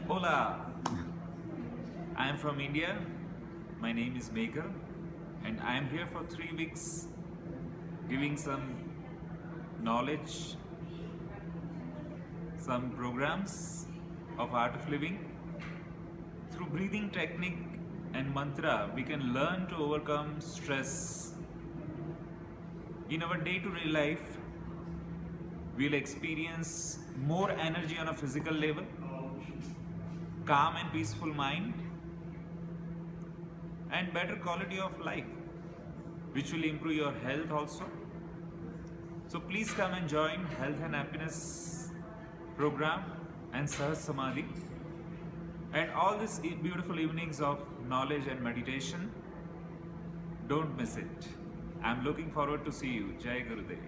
Hola! I am from India. My name is Maker, and I am here for three weeks giving some knowledge, some programs of art of living. Through breathing technique and mantra, we can learn to overcome stress. In our day to day life, we'll experience more energy on a physical level, calm and peaceful mind, and better quality of life, which will improve your health also. So please come and join Health and Happiness program and Sahaj Samadhi and all these beautiful evenings of knowledge and meditation. Don't miss it. I'm looking forward to see you. Jai Gurudev.